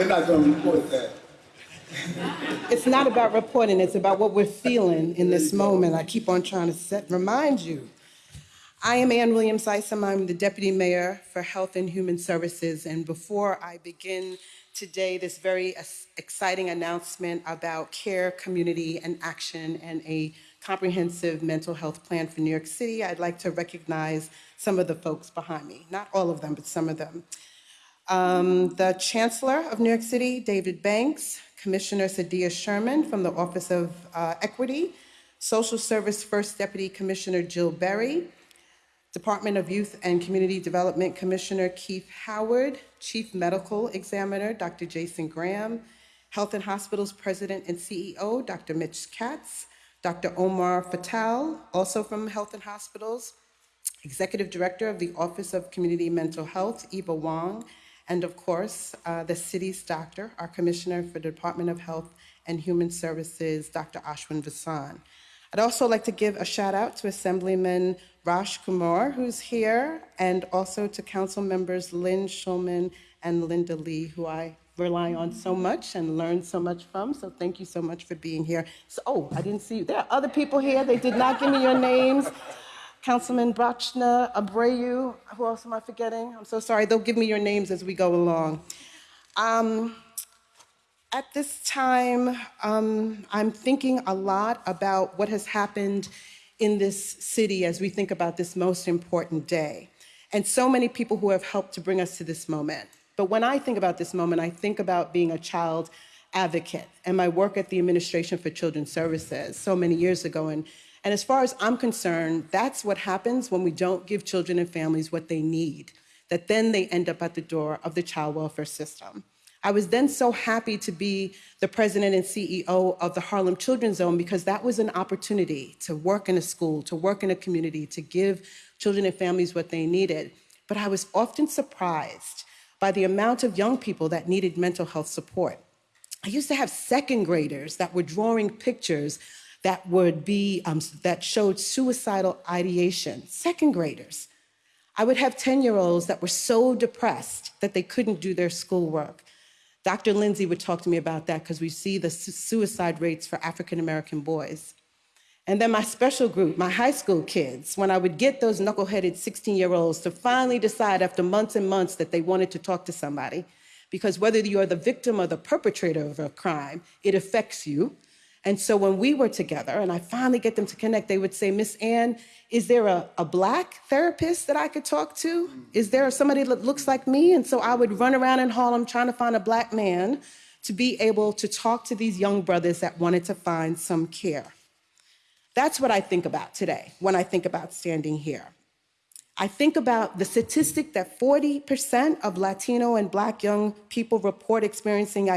They're not gonna report that. It's not about reporting, it's about what we're feeling in this moment. I keep on trying to set, remind you. I am Anne Williams-Isom. I'm the Deputy Mayor for Health and Human Services. And before I begin today this very exciting announcement about care, community, and action, and a comprehensive mental health plan for New York City, I'd like to recognize some of the folks behind me. Not all of them, but some of them. Um, the Chancellor of New York City, David Banks, Commissioner Sideya Sherman from the Office of uh, Equity, Social Service First Deputy Commissioner Jill Berry, Department of Youth and Community Development Commissioner Keith Howard, Chief Medical Examiner Dr. Jason Graham, Health and Hospitals President and CEO Dr. Mitch Katz, Dr. Omar Fattal, also from Health and Hospitals, Executive Director of the Office of Community Mental Health, Eva Wong, and of course, uh, the city's doctor, our Commissioner for the Department of Health and Human Services, Dr. Ashwin Vasan. I'd also like to give a shout out to Assemblyman Rajkumar, who's here, and also to Council members Lynn Schulman and Linda Lee, who I rely on so much and learn so much from. So thank you so much for being here. So, oh, I didn't see you. There are other people here. They did not give me your names. Councilman Brachna Abreu. Who else am I forgetting? I'm so sorry. They'll give me your names as we go along. Um, at this time, um, I'm thinking a lot about what has happened in this city as we think about this most important day. And so many people who have helped to bring us to this moment. But when I think about this moment, I think about being a child advocate and my work at the Administration for Children's Services so many years ago. And, and as far as I'm concerned, that's what happens when we don't give children and families what they need, that then they end up at the door of the child welfare system. I was then so happy to be the president and CEO of the Harlem Children's Zone because that was an opportunity to work in a school, to work in a community, to give children and families what they needed. But I was often surprised by the amount of young people that needed mental health support. I used to have second graders that were drawing pictures that would be um, that showed suicidal ideation. Second graders. I would have 10 year olds that were so depressed that they couldn't do their schoolwork. Dr. Lindsey would talk to me about that because we see the su- suicide rates for African American boys. And then my special group, my high school kids, when I would get those knuckleheaded 16 year olds to finally decide after months and months that they wanted to talk to somebody, because whether you are the victim or the perpetrator of a crime, it affects you. And so when we were together and I finally get them to connect, they would say, Miss Ann, is there a, a black therapist that I could talk to? Is there somebody that looks like me? And so I would run around in Harlem trying to find a black man to be able to talk to these young brothers that wanted to find some care. That's what I think about today when I think about standing here. I think about the statistic that 40% of Latino and Black young people report experiencing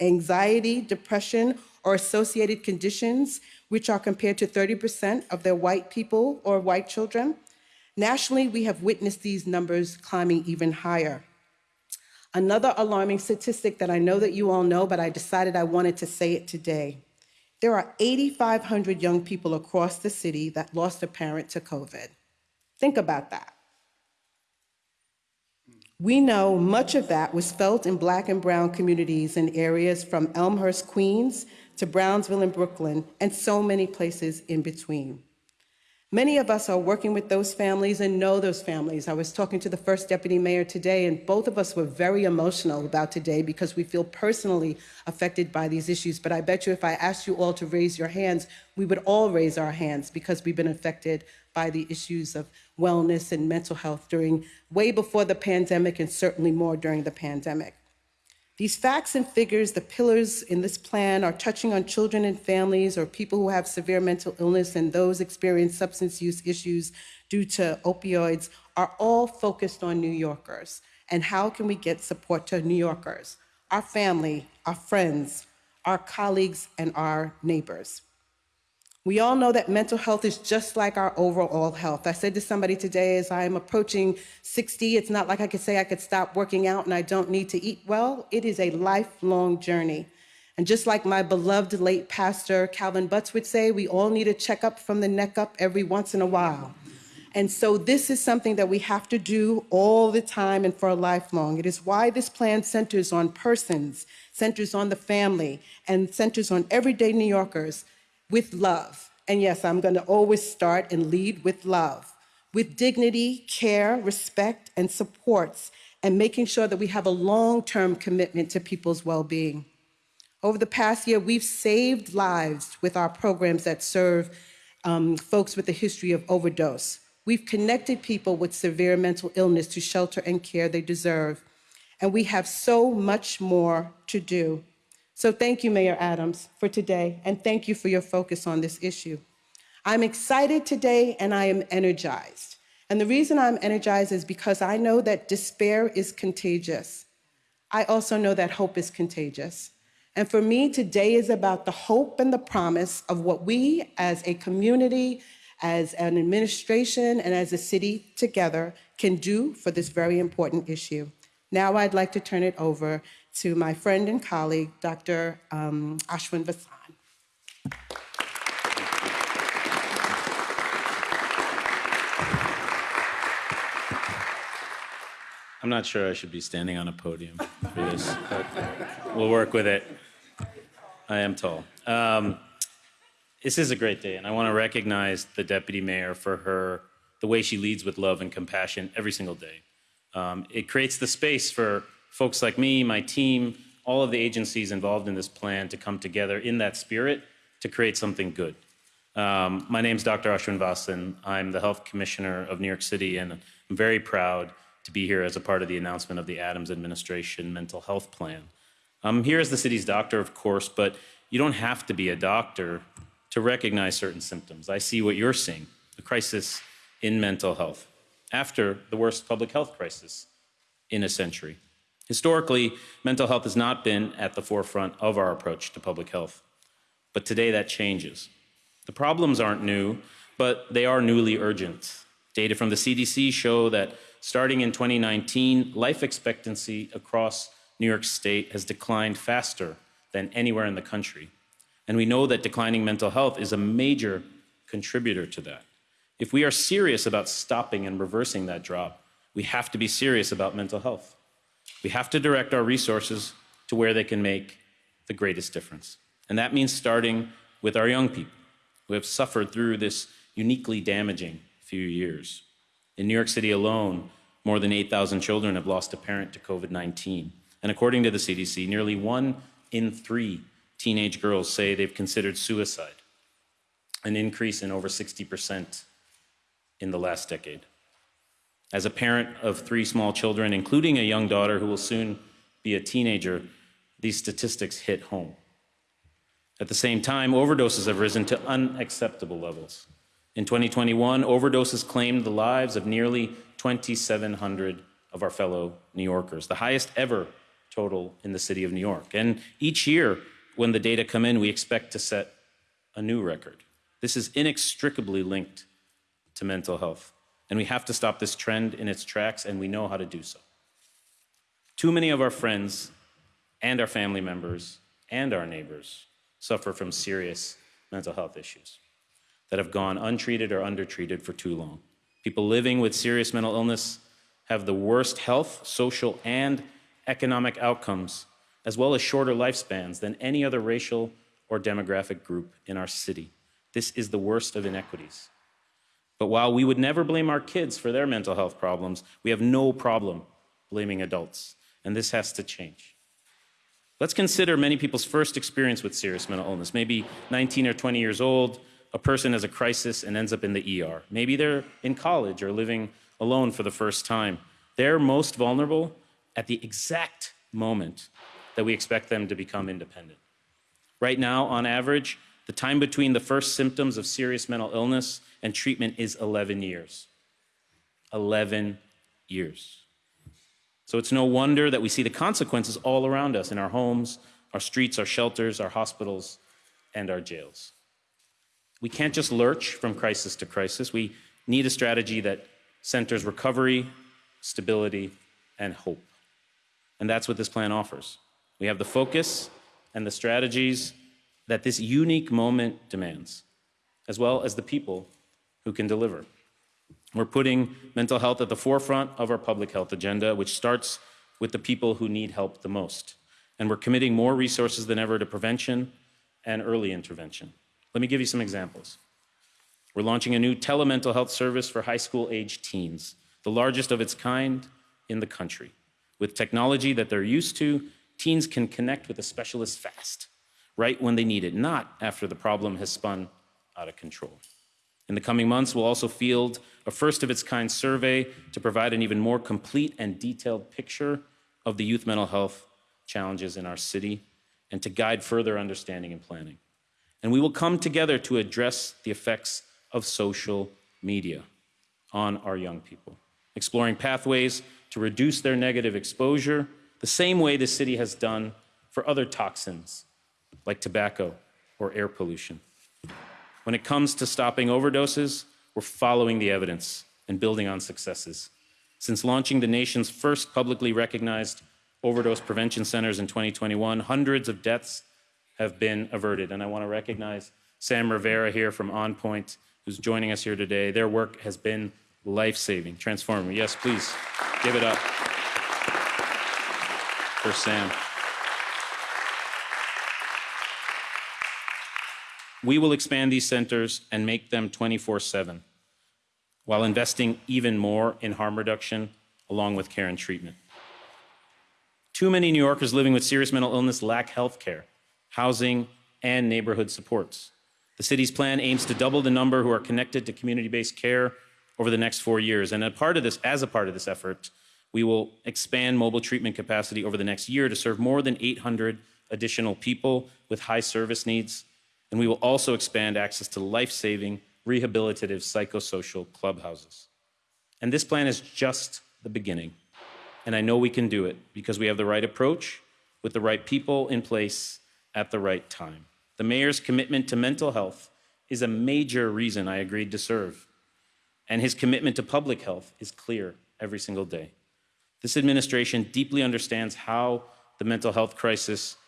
anxiety, depression, or associated conditions, which are compared to 30% of their white people or white children. Nationally, we have witnessed these numbers climbing even higher. Another alarming statistic that I know that you all know, but I decided I wanted to say it today. There are 8,500 young people across the city that lost a parent to COVID. Think about that. We know much of that was felt in Black and Brown communities in areas from Elmhurst, Queens to Brownsville and Brooklyn, and so many places in between. Many of us are working with those families and know those families. I was talking to the first deputy mayor today, and both of us were very emotional about today because we feel personally affected by these issues. But I bet you if I asked you all to raise your hands, we would all raise our hands because we've been affected by the issues of wellness and mental health during way before the pandemic and certainly more during the pandemic. These facts and figures, the pillars in this plan, are touching on children and families or people who have severe mental illness and those experience substance use issues due to opioids, are all focused on New Yorkers. And how can we get support to New Yorkers, our family, our friends, our colleagues, and our neighbors? We all know that mental health is just like our overall health. I said to somebody today as I am approaching 60, it's not like I could say I could stop working out and I don't need to eat well. It is a lifelong journey. And just like my beloved late pastor Calvin Butts would say, we all need a checkup from the neck up every once in a while. And so this is something that we have to do all the time and for a lifelong. It is why this plan centers on persons, centers on the family, and centers on everyday New Yorkers with love. And yes, I'm going to always start and lead with love, with dignity, care, respect, and supports, and making sure that we have a long-term commitment to people's well-being. Over the past year, we've saved lives with our programs that serve um, folks with a history of overdose. We've connected people with severe mental illness to shelter and care they deserve. And we have so much more to do. So thank you, Mayor Adams, for today, and thank you for your focus on this issue. I'm excited today and I am energized. And the reason I'm energized is because I know that despair is contagious. I also know that hope is contagious. And for me, today is about the hope and the promise of what we as a community, as an administration, and as a city together can do for this very important issue. Now I'd like to turn it over to my friend and colleague, Dr. Um, Ashwin Vasan. I'm not sure I should be standing on a podium for this, but we'll work with it. I am tall. Um, this is a great day, and I want to recognize the deputy mayor for her the way she leads with love and compassion every single day. Um, it creates the space for folks like me, my team, all of the agencies involved in this plan to come together in that spirit to create something good. Um, my name is Dr. Ashwin Vasan. I'm the Health Commissioner of New York City, and I'm very proud to be here as a part of the announcement of the Adams Administration Mental Health Plan. I'm here as the city's doctor, of course, but you don't have to be a doctor to recognize certain symptoms. I see what you're seeing, a crisis in mental health after the worst public health crisis in a century. Historically, mental health has not been at the forefront of our approach to public health, but today that changes. The problems aren't new, but they are newly urgent. Data from the CDC show that starting in 2019, life expectancy across New York State has declined faster than anywhere in the country. And we know that declining mental health is a major contributor to that. If we are serious about stopping and reversing that drop, we have to be serious about mental health. We have to direct our resources to where they can make the greatest difference. And that means starting with our young people who have suffered through this uniquely damaging few years. In New York City alone, more than 8,000 children have lost a parent to COVID 19. And according to the CDC, nearly one in three teenage girls say they've considered suicide, an increase in over 60% in the last decade. As a parent of three small children, including a young daughter who will soon be a teenager, these statistics hit home. At the same time, overdoses have risen to unacceptable levels. In 2021, overdoses claimed the lives of nearly 2,700 of our fellow New Yorkers, the highest ever total in the city of New York. And each year, when the data come in, we expect to set a new record. This is inextricably linked to mental health. And we have to stop this trend in its tracks, and we know how to do so. Too many of our friends and our family members and our neighbors suffer from serious mental health issues that have gone untreated or undertreated for too long. People living with serious mental illness have the worst health, social, and economic outcomes, as well as shorter lifespans than any other racial or demographic group in our city. This is the worst of inequities. But while we would never blame our kids for their mental health problems, we have no problem blaming adults, and this has to change. Let's consider many people's first experience with serious mental illness, maybe 19 or 20 years old, a person has a crisis and ends up in the ER. Maybe they're in college or living alone for the first time. They're most vulnerable at the exact moment that we expect them to become independent. Right now, on average, the time between the first symptoms of serious mental illness and treatment is 11 years. 11 years. So it's no wonder that we see the consequences all around us in our homes, our streets, our shelters, our hospitals, and our jails. We can't just lurch from crisis to crisis. We need a strategy that centers recovery, stability, and hope. And that's what this plan offers. We have the focus and the strategies that this unique moment demands, as well as the people who can deliver. We're putting mental health at the forefront of our public health agenda, which starts with the people who need help the most. And we're committing more resources than ever to prevention and early intervention. Let me give you some examples. We're launching a new telemental health service for high school age teens, the largest of its kind in the country. With technology that they're used to, teens can connect with a specialist fast, right when they need it, not after the problem has spun out of control. In the coming months, we'll also field a first of its kind survey to provide an even more complete and detailed picture of the youth mental health challenges in our city and to guide further understanding and planning. And we will come together to address the effects of social media on our young people, exploring pathways to reduce their negative exposure the same way the city has done for other toxins like tobacco or air pollution. When it comes to stopping overdoses, we're following the evidence and building on successes. Since launching the nation's first publicly recognized overdose prevention centers in 2021, hundreds of deaths have been averted. And I want to recognize Sam Rivera here from OnPoint, who's joining us here today. Their work has been life-saving, transformative. Yes, please give it up for Sam. We will expand these centers and make them 24/7 while investing even more in harm reduction along with care and treatment. Too many New Yorkers living with serious mental illness lack health care, housing, and neighborhood supports. The city's plan aims to double the number who are connected to community-based care over the next four years. And a part of this, as a part of this effort, we will expand mobile treatment capacity over the next year to serve more than 800 additional people with high service needs. And we will also expand access to life-saving, rehabilitative psychosocial clubhouses. And this plan is just the beginning. And I know we can do it because we have the right approach with the right people in place at the right time. The mayor's commitment to mental health is a major reason I agreed to serve. And his commitment to public health is clear every single day. This administration deeply understands how the mental health crisis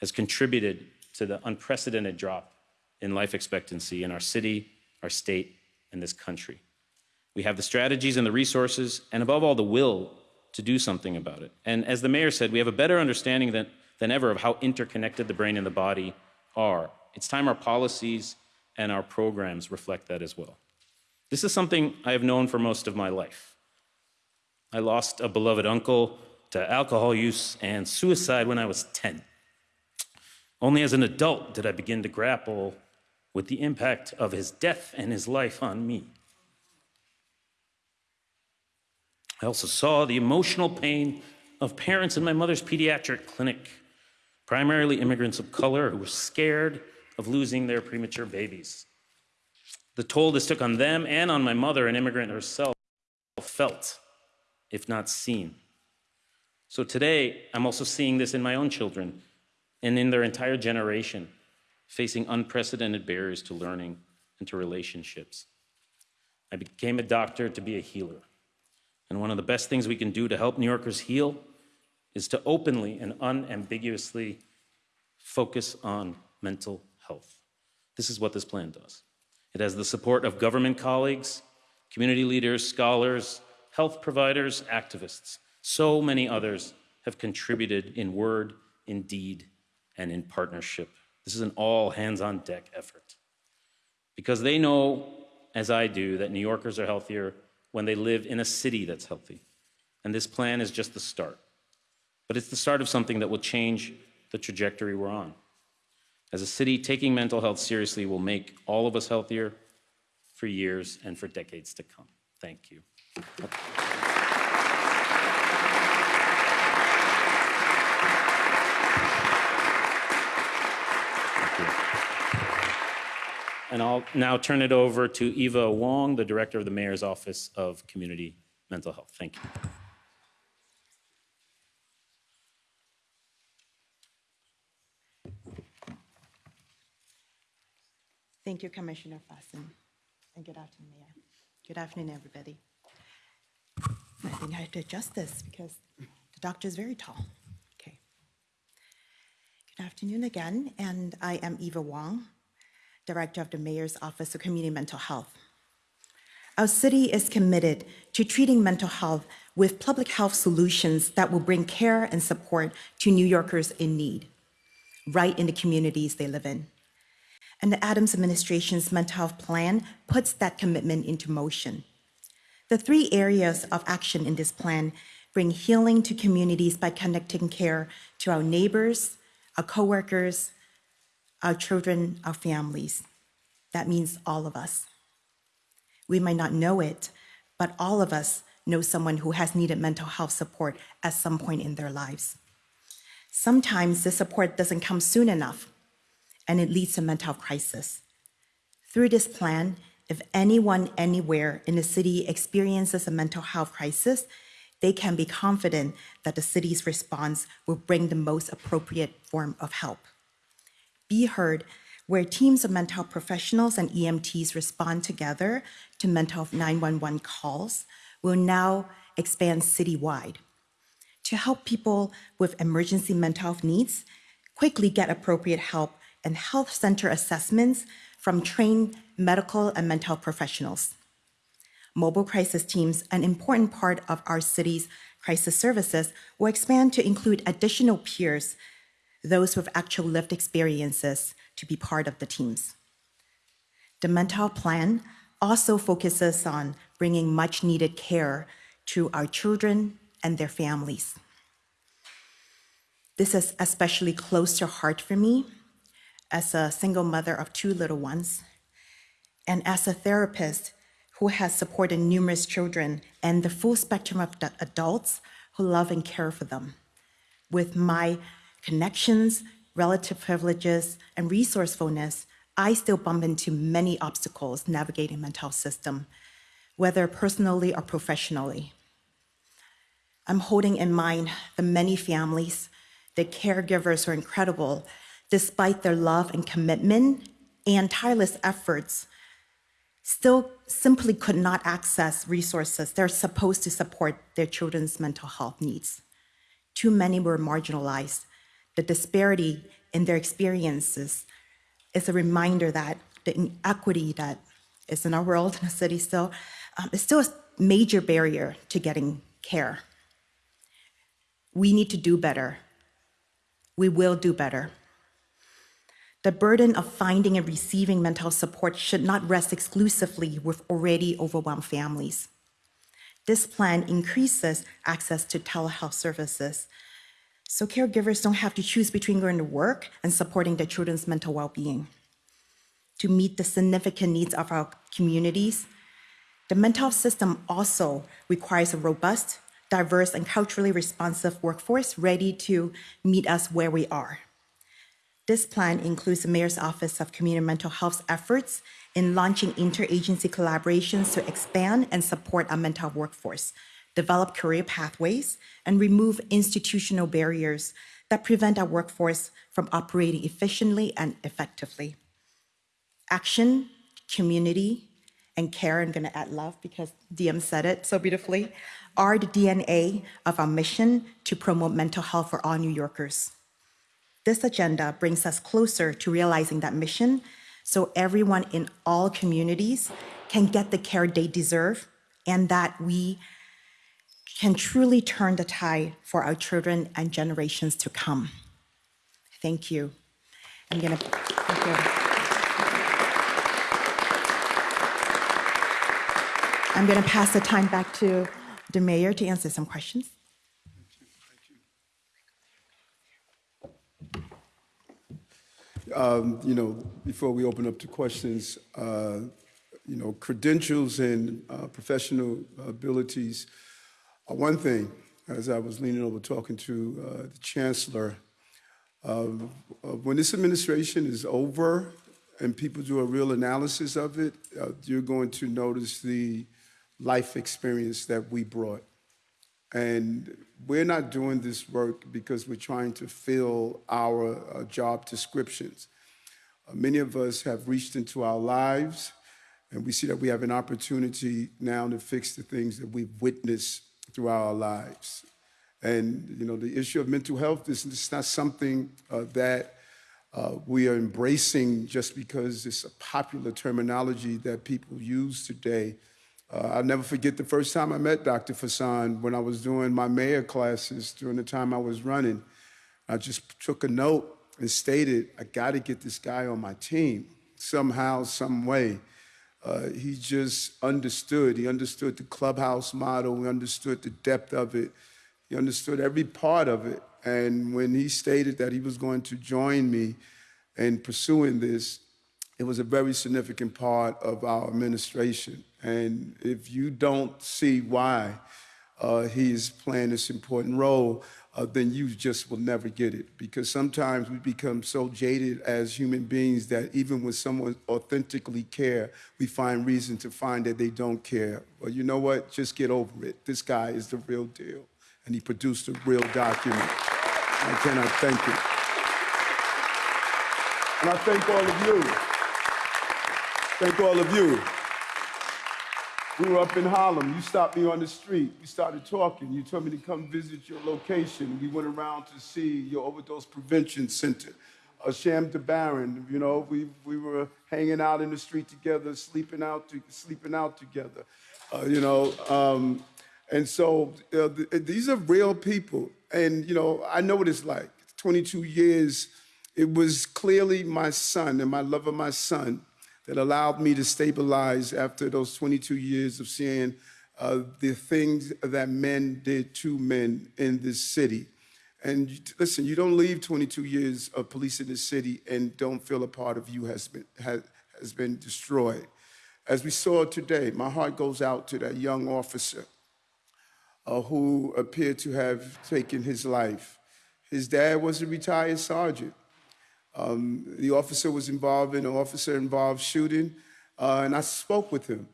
has contributed to the unprecedented drop in life expectancy in our city, our state, and this country. We have the strategies and the resources, and above all, the will to do something about it. And as the mayor said, we have a better understanding than, than ever of how interconnected the brain and the body are. It's time our policies and our programs reflect that as well. This is something I have known for most of my life. I lost a beloved uncle to alcohol use and suicide when I was 10. Only as an adult did I begin to grapple with the impact of his death and his life on me. I also saw the emotional pain of parents in my mother's pediatric clinic, primarily immigrants of color who were scared of losing their premature babies. The toll this took on them and on my mother, an immigrant herself, felt, if not seen. So today, I'm also seeing this in my own children and in their entire generation, facing unprecedented barriers to learning and to relationships. I became a doctor to be a healer. And one of the best things we can do to help New Yorkers heal is to openly and unambiguously focus on mental health. This is what this plan does. It has the support of government colleagues, community leaders, scholars, health providers, activists. So many others have contributed in word, in deed, and in partnership. This is an all hands on deck effort. Because they know, as I do, that New Yorkers are healthier when they live in a city that's healthy. And this plan is just the start. But it's the start of something that will change the trajectory we're on. As a city, taking mental health seriously will make all of us healthier for years and for decades to come. Thank you. And I'll now turn it over to Eva Wong, the Director of the Mayor's Office of Community Mental Health. Thank you. Thank you, Commissioner Vasan. And good afternoon, Mayor. Good afternoon, everybody. I think I have to adjust this because the doctor is very tall. Okay. Good afternoon again, and I am Eva Wong, Director of the Mayor's Office of Community Mental Health. Our city is committed to treating mental health with public health solutions that will bring care and support to New Yorkers in need, right in the communities they live in. And the Adams administration's mental health plan puts that commitment into motion. The three areas of action in this plan bring healing to communities by connecting care to our neighbors, our coworkers, our children, our families. That means all of us. We might not know it, but all of us know someone who has needed mental health support at some point in their lives. Sometimes the support doesn't come soon enough, and it leads to mental crisis. Through this plan, if anyone anywhere in the city experiences a mental health crisis, they can be confident that the city's response will bring the most appropriate form of help. B-HEARD, where teams of mental health professionals and EMTs respond together to mental health 911 calls, will now expand citywide to help people with emergency mental health needs quickly get appropriate help and health center assessments from trained medical and mental health professionals. Mobile crisis teams, an important part of our city's crisis services, will expand to include additional peers, those with actual lived experiences, to be part of the teams. The mental plan also focuses on bringing much needed care to our children and their families. This is especially close to heart for me as a single mother of two little ones and as a therapist who has supported numerous children and the full spectrum of adults who love and care for them. With my connections, relative privileges, and resourcefulness, I still bump into many obstacles navigating mental health system, whether personally or professionally. I'm holding in mind the many families, the caregivers who are incredible, despite their love and commitment and tireless efforts, still simply could not access resources they're supposed to support their children's mental health needs. Too many were marginalized. The disparity in their experiences is a reminder that the inequity that is in our world, in the city still, um, is still a major barrier to getting care. We need to do better. We will do better. The burden of finding and receiving mental support should not rest exclusively with already overwhelmed families. This plan increases access to telehealth services, so caregivers don't have to choose between going to work and supporting their children's mental well-being. To meet the significant needs of our communities, the mental health system also requires a robust, diverse, and culturally responsive workforce ready to meet us where we are. This plan includes the Mayor's Office of Community Mental Health's efforts in launching interagency collaborations to expand and support our mental health workforce, develop career pathways, and remove institutional barriers that prevent our workforce from operating efficiently and effectively. Action, community, and care, I'm gonna add love because DM said it so beautifully, are the DNA of our mission to promote mental health for all New Yorkers. This agenda brings us closer to realizing that mission so everyone in all communities can get the care they deserve and that we can truly turn the tide for our children and generations to come. Thank you. I'm thank you. I'm gonna pass the time back to the mayor to answer some questions. Um, You know, before we open up to questions, uh, you know, credentials and uh, professional abilities one thing. As I was leaning over talking to uh, the chancellor, uh, when this administration is over and people do a real analysis of it, uh, you're going to notice the life experience that we brought. And we're not doing this work because we're trying to fill our uh, job descriptions. Uh, many of us have reached into our lives, and we see that we have an opportunity now to fix the things that we've witnessed throughout our lives. And you know, the issue of mental health is it's not something uh, that uh, we are embracing just because it's a popular terminology that people use today. Uh, I'll never forget the first time I met Dr. Vasan when I was doing my mayor classes during the time I was running. I just took a note and stated, I got to get this guy on my team somehow, some way. Uh, he just understood. He understood the clubhouse model. He understood the depth of it. He understood every part of it. And when he stated that he was going to join me in pursuing this, it was a very significant part of our administration. And if you don't see why uh, he is playing this important role, uh, then you just will never get it. Because sometimes we become so jaded as human beings that even when someone authentically care, we find reason to find that they don't care. Well, you know what? Just get over it. This guy is the real deal, and he produced a real document. I cannot thank you. And I thank all of you. Thank all of you. We were up in Harlem. You stopped me on the street. We started talking. You told me to come visit your location. We went around to see your overdose prevention center. Uh, Sham DaBaron, you know, we, we were hanging out in the street together, sleeping out, to, sleeping out together, uh, you know. Um, and so uh, th- these are real people. And, you know, I know what it's like. 22 years, it was clearly my son and my love of my son that allowed me to stabilize after those 22 years of seeing uh, the things that men did to men in this city. And listen, you don't leave 22 years of police in this city and don't feel a part of you has been, has, has been destroyed. As we saw today, my heart goes out to that young officer uh, who appeared to have taken his life. His dad was a retired sergeant. Um, the officer was involved in an officer involved shooting, uh, and I spoke with him.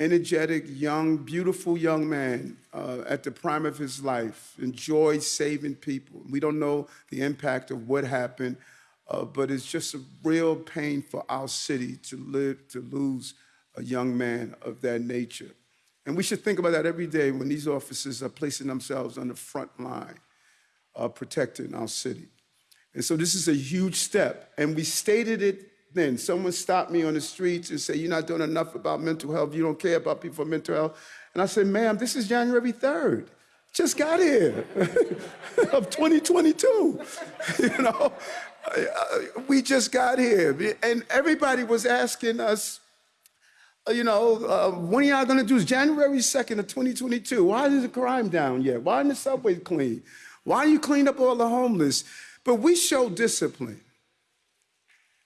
Energetic, young, beautiful young man uh, at the prime of his life, enjoyed saving people. We don't know the impact of what happened, uh, but it's just a real pain for our city to live, to lose a young man of that nature. And we should think about that every day when these officers are placing themselves on the front line uh, protecting our city. And so this is a huge step. And we stated it then. Someone stopped me on the streets and said, You're not doing enough about mental health. You don't care about people with mental health. And I said, Ma'am, this is January 3rd. Just got here of 2022. you know, we just got here. And everybody was asking us, uh, you know, uh, when are y'all gonna do this? January 2nd of 2022. Why is the crime down yet? Why isn't the subway clean? Why are you clean up all the homeless? But we showed discipline.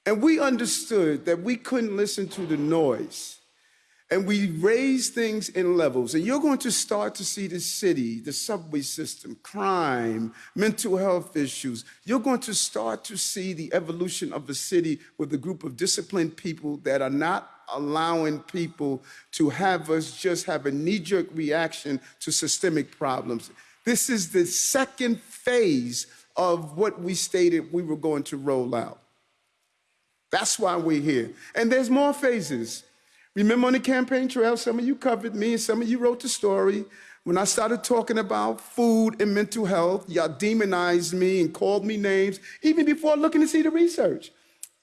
And we understood that we couldn't listen to the noise. And we raised things in levels. And you're going to start to see the city, the subway system, crime, mental health issues. You're going to start to see the evolution of a city with a group of disciplined people that are not allowing people to have us just have a knee jerk reaction to systemic problems. This is the second phase of what we stated we were going to roll out. That's why we're here. And there's more phases. Remember on the campaign trail, some of you covered me and some of you wrote the story. When I started talking about food and mental health, y'all demonized me and called me names, even before looking to see the research.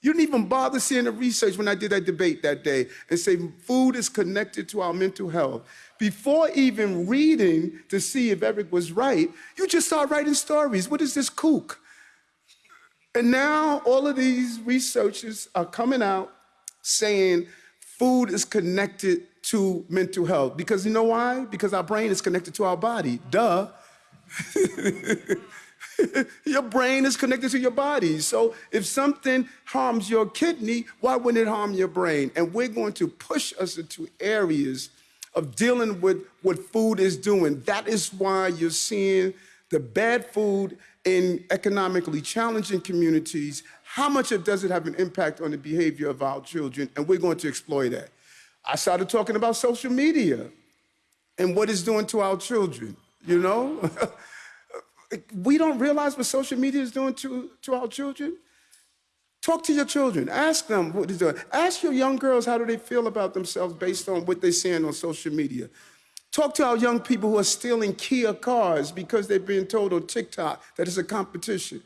You didn't even bother seeing the research when I did that debate that day and say food is connected to our mental health. Before even reading to see if Eric was right, you just start writing stories. What is this kook? And now all of these researchers are coming out saying food is connected to mental health. Because you know why? Because our brain is connected to our body. Duh. your brain is connected to your body. So if something harms your kidney, why wouldn't it harm your brain? And we're going to push us into areas of dealing with what food is doing. That is why you're seeing the bad food in economically challenging communities. How much does it have an impact on the behavior of our children? And we're going to exploit that. I started talking about social media and what it's doing to our children, you know? we don't realize what social media is doing to, to our children. Talk to your children. Ask them what it's doing. Ask your young girls how do they feel about themselves based on what they're seeing on social media. Talk to our young people who are stealing Kia cars because they're being told on TikTok that it's a competition.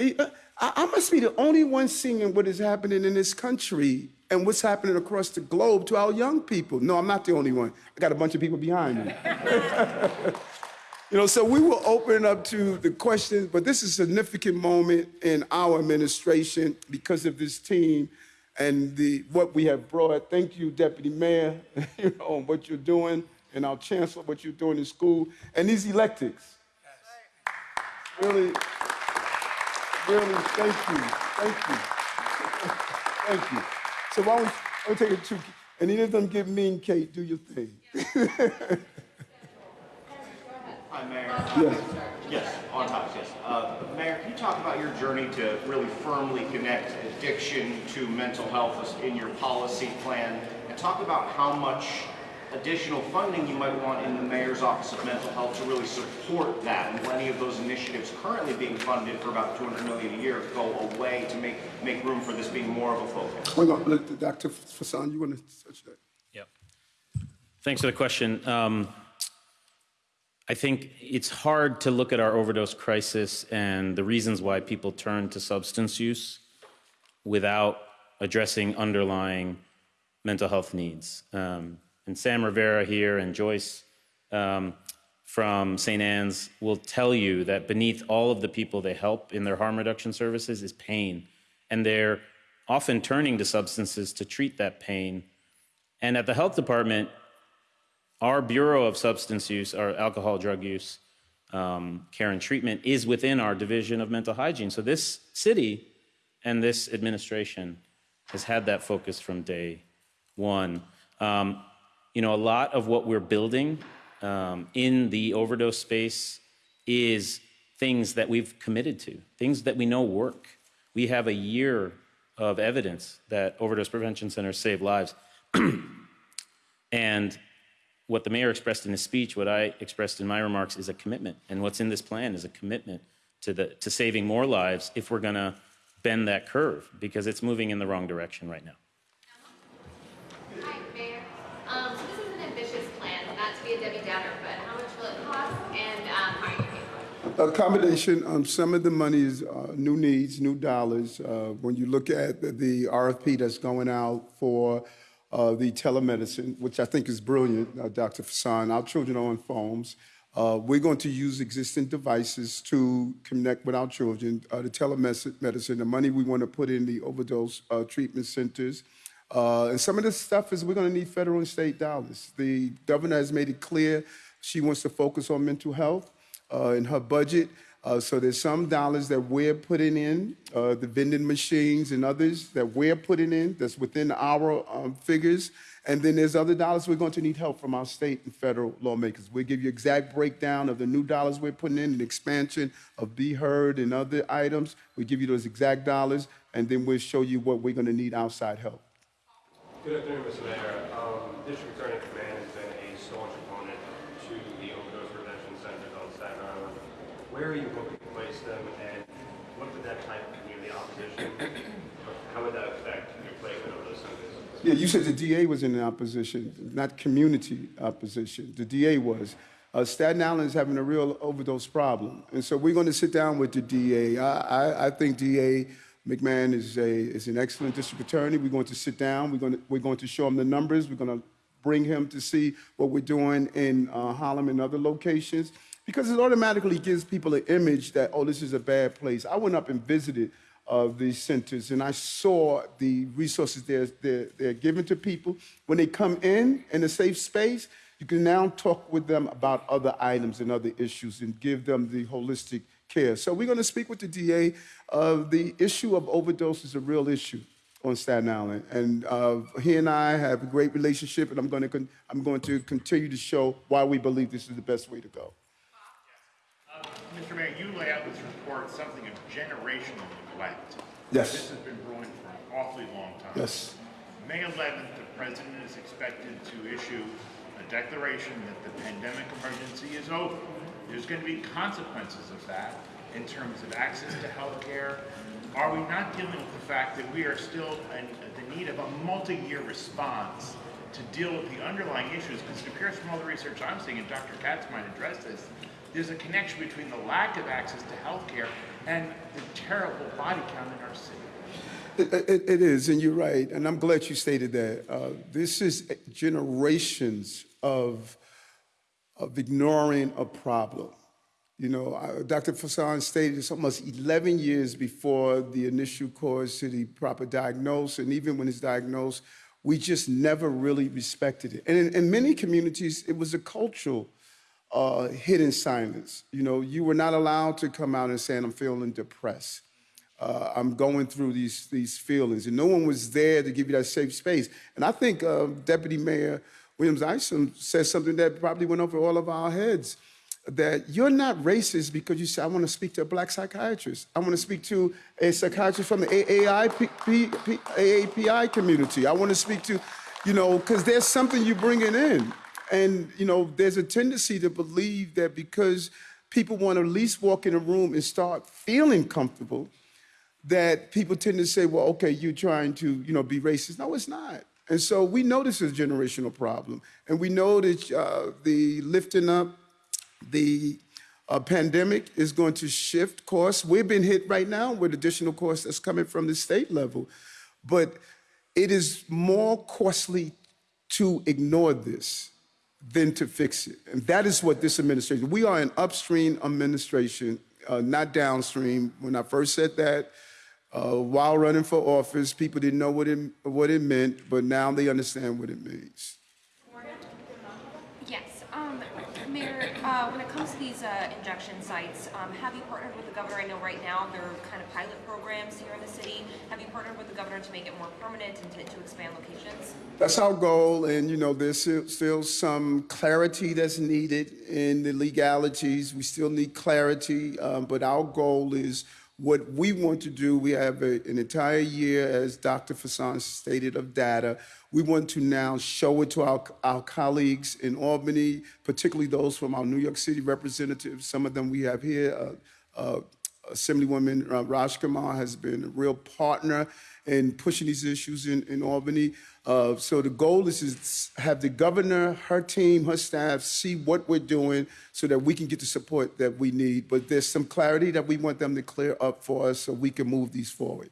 Uh, I, I must be the only one seeing what is happening in this country and what's happening across the globe to our young people. No, I'm not the only one. I got a bunch of people behind me. You know, so we will open up to the questions, but this is a significant moment in our administration because of this team and the what we have brought. Thank you, Deputy Mayor, you know, on what you're doing, and our Chancellor, what you're doing in school, and these electics. Really, really, thank you, thank you, thank you. So why don't we, why don't we take a two, and any of them give me and Kate, do your thing. Hi, Mayor. Yes. Yes, on top, yes. Uh, Mayor, can you talk about your journey to really firmly connect addiction to mental health in your policy plan? And talk about how much additional funding you might want in the Mayor's Office of Mental Health to really support that? And will any of those initiatives currently being funded for about 200 million a year go away to make, make room for this being more of a focus? Hang on, look, Dr. Vasan, you want to touch that? Yep. Thanks for the question. Um, I think it's hard to look at our overdose crisis and the reasons why people turn to substance use without addressing underlying mental health needs. Um, and Sam Rivera here and Joyce um, from St. Ann's will tell you that beneath all of the people they help in their harm reduction services is pain. And they're often turning to substances to treat that pain. And at the health department, our Bureau of Substance Use, our alcohol, drug use, um, care and treatment is within our Division of Mental Hygiene. So this city and this administration has had that focus from day one. Um, you know, a lot of what we're building um, in the overdose space is things that we've committed to, things that we know work. We have a year of evidence that overdose prevention centers save lives. and what the mayor expressed in his speech, what I expressed in my remarks, is a commitment. And what's in this plan is a commitment to, the, to saving more lives if we're going to bend that curve, because it's moving in the wrong direction right now. Hi, Mayor. Um, so this is an ambitious plan, not to be a Debbie Downer, but how much will it cost and um, how are you going for it? A combination, um, some of the money is uh, new needs, new dollars. Uh, When you look at the- the RFP that's going out for uh, the telemedicine, which I think is brilliant, uh, Dr. Vasan, our children are on phones. Uh, We're going to use existing devices to connect with our children. Uh, The telemedicine, the money we want to put in the overdose uh, treatment centers. Uh, And some of this stuff is we're going to need federal and state dollars. The governor has made it clear she wants to focus on mental health uh, in her budget. Uh, so there's some dollars that we're putting in, uh, the vending machines and others that we're putting in that's within our um, figures. And then there's other dollars we're going to need help from our state and federal lawmakers. We'll give you exact breakdown of the new dollars we're putting in, and expansion of B-HEARD and other items. We give you those exact dollars, and then we'll show you what we're going to need outside help. Good afternoon, Mr. Mayor. Um, District Attorney McMahon has been a staunch opponent to the overdose prevention centers on Staten Island. Where are you hoping to place them, and what would that type of community opposition, how would that affect your placement of those centers? Yeah, you said the DA was in opposition, not community opposition. The DA was. Uh, Staten Island is having a real overdose problem, and so we're going to sit down with the DA. I, I, I think DA McMahon is a is an excellent district attorney. We're going to sit down. We're going to we're going to show him the numbers. We're going to bring him to see what we're doing in uh, Harlem and other locations because it automatically gives people an image that oh, this is a bad place. I went up and visited of these centers, and I saw the resources they're, they're, they're given to people. When they come in in a safe space, you can now talk with them about other items and other issues and give them the holistic care. So we're going to speak with the DA. Uh, the issue of overdose is a real issue on Staten Island, and uh, he and I have a great relationship, and I'm going to I'm going to continue to show why we believe this is the best way to go. Mr. Mayor, you lay out in this report something of generational neglect. Yes. This has been brewing for an awfully long time. Yes. May 11th, the president is expected to issue a declaration that the pandemic emergency is over. There's going to be consequences of that in terms of access to health care. Are we not dealing with the fact that we are still in the need of a multi-year response to deal with the underlying issues? Because it appears from all the research I'm seeing, and Dr. Katz might address this, there's a connection between the lack of access to healthcare and the terrible body count in our city. It, it- it is, and you're right, and I'm glad you stated that. Uh, This is generations of, of ignoring a problem. You know, Dr. Vasan stated it's almost 11 years before the initial cause to the proper diagnosis, and even when it's diagnosed, we just never really respected it. And in, in many communities, it was a cultural uh, hidden silence. You know, you were not allowed to come out and say, I'm feeling depressed. Uh, I'm going through these, these feelings. And no one was there to give you that safe space. And I think uh, Deputy Mayor Williams-Isom said something that probably went over all of our heads that you're not racist because you say, I want to speak to a black psychiatrist. I want to speak to a psychiatrist from the AAPI community. I want to speak to, you know, because there's something you're bringing in. And, you know, there's a tendency to believe that because people want to at least walk in a room and start feeling comfortable, that people tend to say, well, okay, you're trying to, you know, be racist. No, it's not. And so we know this is a generational problem. And we know that uh, the lifting up the uh, pandemic is going to shift costs. We've been hit right now with additional costs that's coming from the state level. But it is more costly to ignore this than to fix it. And that is what this administration, we are an upstream administration, uh, not downstream. When I first said that, uh, while running for office, people didn't know what it, what it meant, but now they understand what it means. Yes, um, Mayor, uh, when it these, uh, injection sites, um, have you partnered with the governor? I know right now they're kind of pilot programs here in the city. Have you partnered with the governor to make it more permanent and to, to expand locations? That's our goal, and you know, there's still, still some clarity that's needed in the legalities. We still need clarity, um, but our goal is what we want to do. We have a, an entire year, as Dr. Vasan stated, of data. We want to now show it to our, our colleagues in Albany, particularly those from our New York City representatives. Some of them we have here. Uh, uh, Assemblywoman uh, Raj has been a real partner in pushing these issues in, in Albany. Uh, so the goal is to have the governor, her team, her staff see what we're doing so that we can get the support that we need. But there's some clarity that we want them to clear up for us so we can move these forward.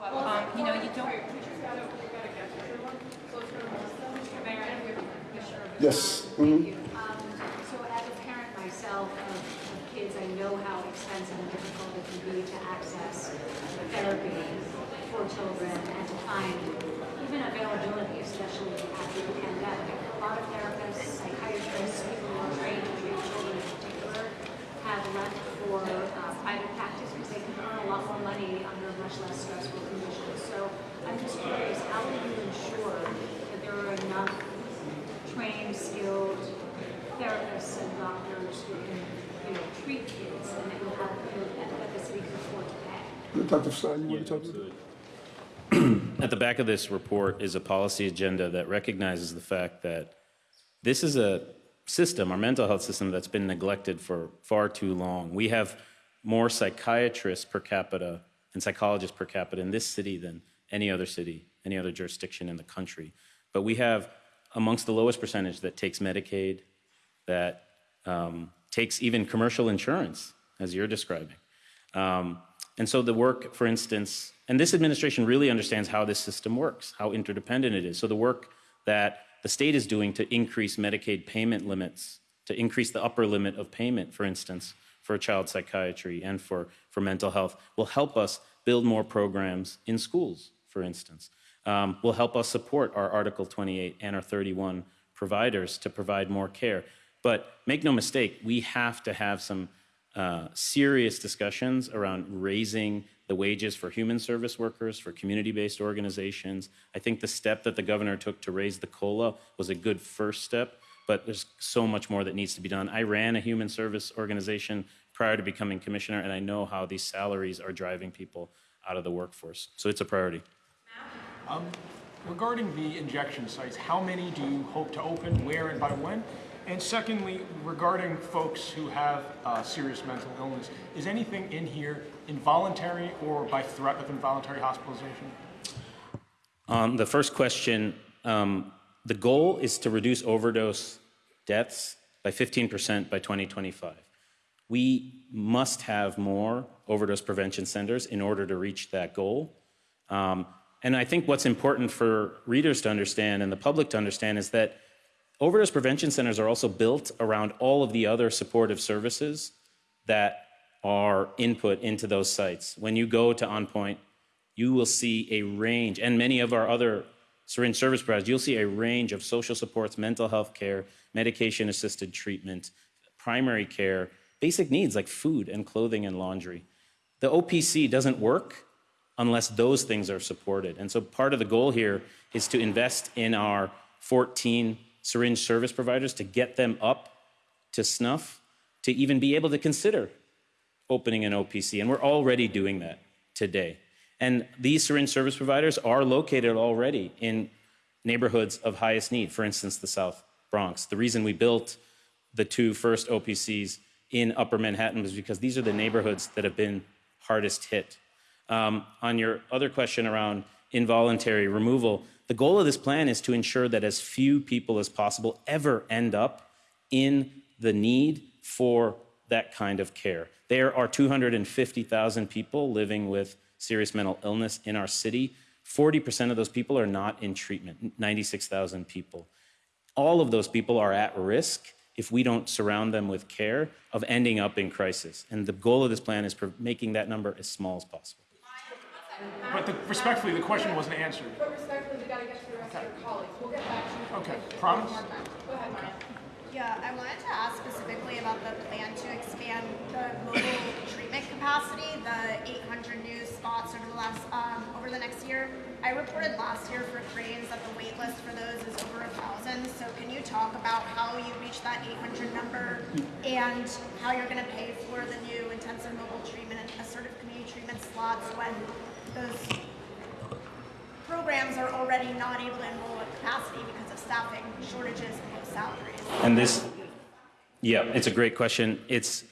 Um, you know, you don't, Yes. mhm. Um, So as a parent myself of kids, I know how expensive and difficult it can be to access therapy children and to find even availability, especially after the pandemic. A lot of therapists, psychiatrists, people who are trained to treat children in particular have left for uh, private practice because they can earn a lot more money under much less stressful conditions. So I'm just curious, how will you ensure that there are enough trained, skilled therapists and doctors who can, you know, treat kids and that will have, that that the city can afford to pay. Dr. Vasan, you want to talk about that? At the back of this report is a policy agenda that recognizes the fact that this is a system, our mental health system, that's been neglected for far too long. We have more psychiatrists per capita and psychologists per capita in this city than any other city, any other jurisdiction in the country. But we have amongst the lowest percentage that takes Medicaid, that um, takes even commercial insurance, as you're describing. Um, and so the work, for instance, and this administration really understands how this system works, how interdependent it is. So the work that the state is doing to increase Medicaid payment limits, to increase the upper limit of payment, for instance, for child psychiatry and for, for mental health, will help us build more programs in schools, for instance. Um, will help us support our Article 28 and our 31 providers to provide more care. But make no mistake, we have to have some uh, serious discussions around raising the wages for human service workers, for community-based organizations. I think the step that the governor took to raise the COLA was a good first step, but there's so much more that needs to be done. I ran a human service organization prior to becoming commissioner, and I know how these salaries are driving people out of the workforce. So it's a priority. Um, regarding the injection sites, how many do you hope to open, where and by when? And secondly, regarding folks who have uh, serious mental illness, is anything in here involuntary or by threat of involuntary hospitalization? Um, the first question, um, the goal is to reduce overdose deaths by 15% by 2025. We must have more overdose prevention centers in order to reach that goal. Um, and I think what's important for readers to understand and the public to understand is that overdose prevention centers are also built around all of the other supportive services that are input into those sites. When you go to OnPoint, you will see a range, and many of our other syringe service providers, you'll see a range of social supports, mental health care, medication assisted treatment, primary care, basic needs like food and clothing and laundry. The OPC doesn't work unless those things are supported. And so part of the goal here is to invest in our 14 syringe service providers to get them up to snuff to even be able to consider opening an OPC. And we're already doing that today. And these syringe service providers are located already in neighborhoods of highest need, for instance, the South Bronx. The reason we built the two first OPCs in Upper Manhattan was because these are the neighborhoods that have been hardest hit. Um, on your other question around involuntary removal, the goal of this plan is to ensure that as few people as possible ever end up in the need for that kind of care. There are 250,000 people living with serious mental illness in our city. 40% of those people are not in treatment, 96,000 people. All of those people are at risk if we don't surround them with care of ending up in crisis. And the goal of this plan is making that number as small as possible. But the, respectfully, the question wasn't answered. But respectfully, we gotta get to the rest of your colleagues. We'll get back to you. Okay, promise? Go ahead, Maya. Yeah, I wanted to ask specifically about the plan to expand the mobile treatment capacity, the 800 new spots over the last um, over the next year. I reported last year for Crain's that the wait list for those is over a thousand. So can you talk about how you reach that 800 number and how you're going to pay for the new intensive mobile treatment and assertive community treatment slots when those programs are already not able to enroll at capacity because of staffing shortages and salaries? And this, yeah, it's a great question. It's,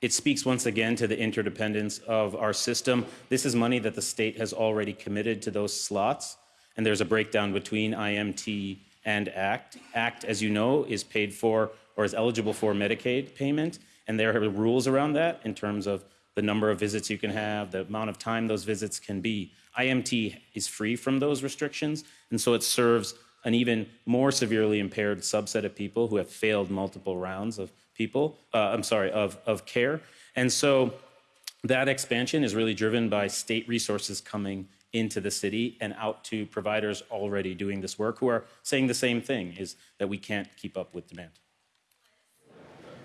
it speaks once again to the interdependence of our system. This is money that the state has already committed to those slots, and there's a breakdown between IMT and ACT. ACT, as you know, is paid for or is eligible for Medicaid payment, and there are rules around that in terms of the number of visits you can have, the amount of time those visits can be. IMT is free from those restrictions, and so it serves an even more severely impaired subset of people who have failed multiple rounds of people, uh, I'm sorry, of, of care. And so that expansion is really driven by state resources coming into the city and out to providers already doing this work who are saying the same thing, is that we can't keep up with demand.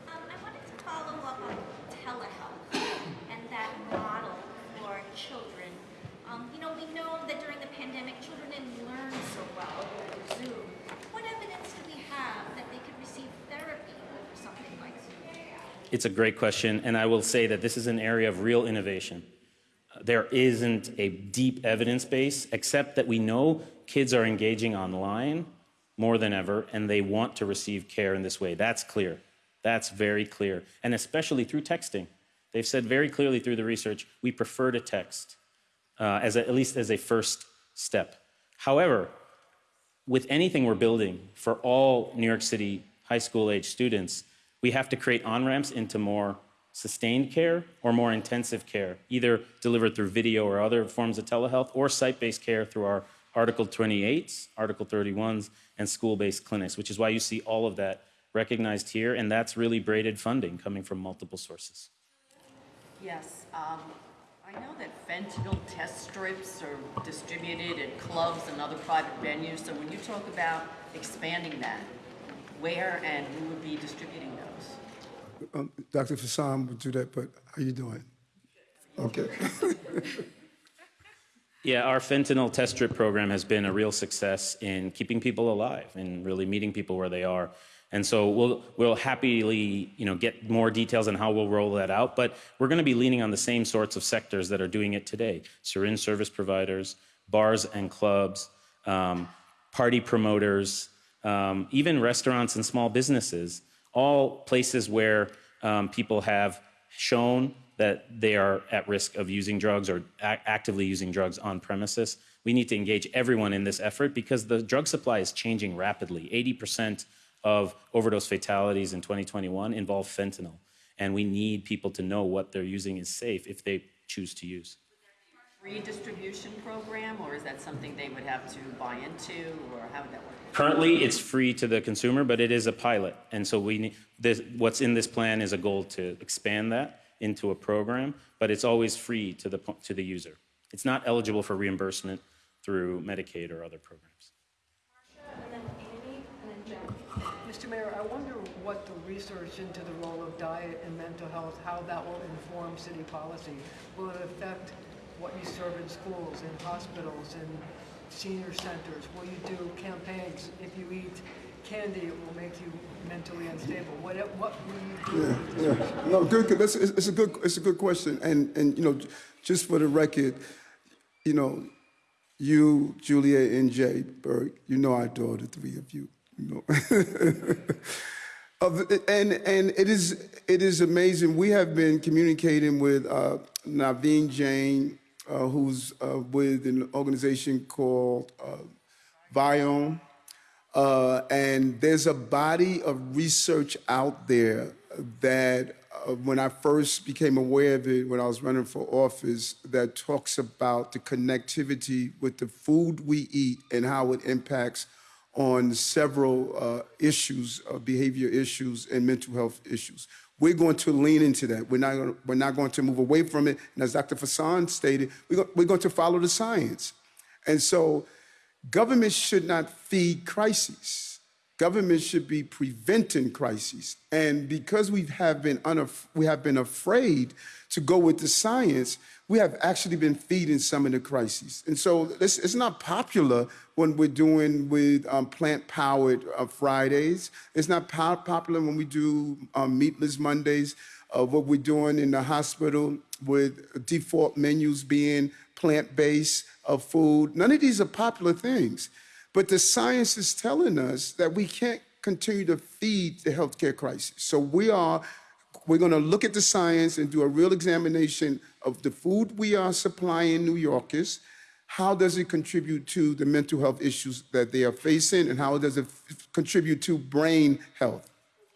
Um, I wanted to follow up on telehealth and that model for children. Um, you know, we know that during the pandemic, children didn't learn so well over Zoom. What evidence do we have that they could receive therapy over something like Zoom? It's a great question, and I will say that this is an area of real innovation. There isn't a deep evidence base, except that we know kids are engaging online more than ever, and they want to receive care in this way. That's clear. That's very clear, and especially through texting. They've said very clearly through the research, we prefer to text, uh, as a, at least as a first step. However, with anything we're building for all New York City high school age students, we have to create on ramps into more sustained care or more intensive care, either delivered through video or other forms of telehealth, or site based care through our Article 28s, Article 31s, and school based clinics, which is why you see all of that recognized here, and that's really braided funding coming from multiple sources. Yes, um, I know that fentanyl test strips are distributed at clubs and other private venues, so when you talk about expanding that, where and who would be distributing those? Um, Dr. Vasan would do that, but how are you doing? Okay. Yeah, our fentanyl test strip program has been a real success in keeping people alive and really meeting people where they are. And so we'll we'll happily you know get more details on how we'll roll that out. But we're going to be leaning on the same sorts of sectors that are doing it today: syringe service providers, bars and clubs, um, party promoters, um, even restaurants and small businesses. All places where um, people have shown that they are at risk of using drugs or ac- actively using drugs on premises. We need to engage everyone in this effort because the drug supply is changing rapidly. 80% of overdose fatalities in 2021 involve fentanyl. And we need people to know what they're using is safe if they choose to use. Free distribution program, or is that something they would have to buy into, or how would that work? Currently, it's free to the consumer, but it is a pilot. And so we, need- this, what's in this plan is a goal to expand that into a program, but it's always free to the, to the user. It's not eligible for reimbursement through Medicaid or other programs. Mr. Mayor, I wonder what the research into the role of diet and mental health, how that will inform city policy. Will it affect what you serve in schools, in hospitals, in senior centers? Will you do campaigns, if you eat candy, it will make you mentally unstable? What, what will you do? Yeah, yeah. No, good. That's, it's, it's a good, it's a good question. And, and, you know, just for the record, you know, you, Julia, and Jay Berg, you know I adore the three of you, you know. Of, and, and it is, it is amazing. We have been communicating with uh, Naveen Jain, uh, who's uh, with an organization called uh, Viome. Uh, and there's a body of research out there that uh, when I first became aware of it when I was running for office that talks about the connectivity with the food we eat and how it impacts on several uh, issues, behavior issues and mental health issues. We're going to lean into that. We're not, gonna, we're not going to move away from it. And as Dr. Vasan stated, we're, go- we're going to follow the science. And so government should not feed crises. Government should be preventing crises. And because we have been unaf- we have been afraid to go with the science, we have actually been feeding some of the crises. And so this, it's not popular when we're doing with um, plant-powered uh, Fridays. It's not po- popular when we do um, meatless Mondays. Uh, what we're doing in the hospital with default menus being plant-based of food. None of these are popular things. But the science is telling us that we can't continue to feed the healthcare crisis. So we are, we're going to look at the science and do a real examination of the food we are supplying New Yorkers. How does it contribute to the mental health issues that they are facing, and how does it contribute to brain health?